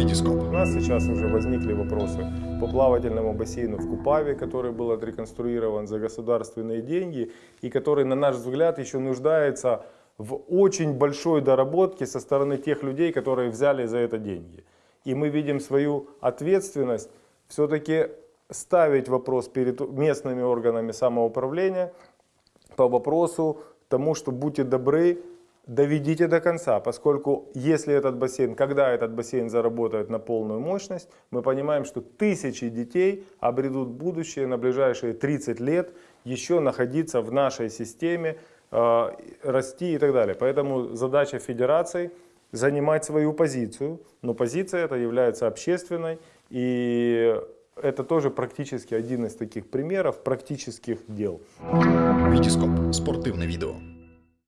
Витископ. У нас сейчас уже возникли вопросы по плавательному бассейну в Купаве, который был отреконструирован за государственные деньги и который, на наш взгляд, еще нуждается в очень большой доработке со стороны тех людей, которые взяли за это деньги. И мы видим свою ответственность все-таки ставить вопрос перед местными органами самоуправления по вопросу тому, что будьте добры, доведите до конца, поскольку если этот бассейн, когда этот бассейн заработает на полную мощность, мы понимаем, что тысячи детей обретут будущее на ближайшие 30 лет еще находиться в нашей системе, э, расти и так далее. Поэтому задача федерации занимать свою позицию, но позиция эта является общественной и это тоже практически один из таких примеров практических дел. Витископ. Спортивне відео.